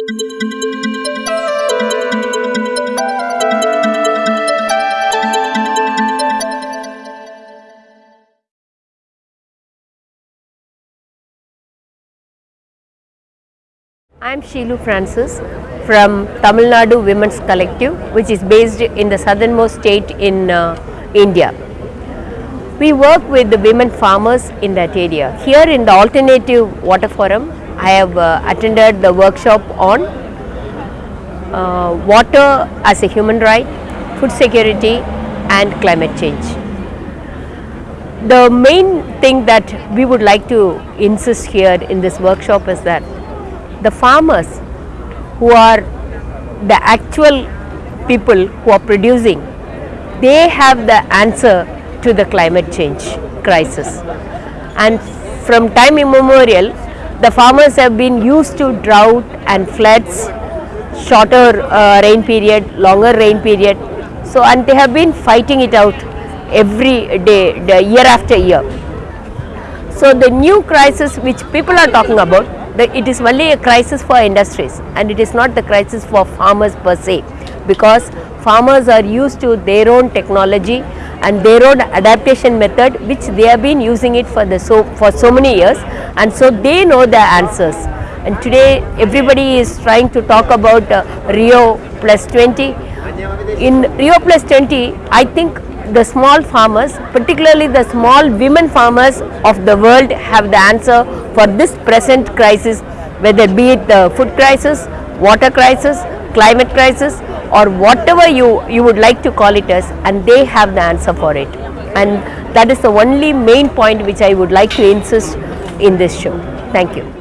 I am Sheelu Francis from Tamil Nadu Women's Collective, which is based in the southernmost state in uh, India. We work with the women farmers in that area. Here in the Alternative Water Forum, I have uh, attended the workshop on uh, water as a human right, food security, and climate change. The main thing that we would like to insist here in this workshop is that the farmers who are the actual people who are producing, they have the answer to the climate change crisis. And from time immemorial, the farmers have been used to drought and floods, shorter uh, rain period, longer rain period. So, and they have been fighting it out every day, year after year. So, the new crisis which people are talking about, the, it is only a crisis for industries and it is not the crisis for farmers per se because farmers are used to their own technology and their own adaptation method which they have been using it for the so for so many years and so they know the answers. And today everybody is trying to talk about uh, Rio plus 20 in Rio plus 20 I think the small farmers particularly the small women farmers of the world have the answer for this present crisis whether be it the food crisis, water crisis, climate crisis or whatever you, you would like to call it as and they have the answer for it. And that is the only main point which I would like to insist in this show. Thank you.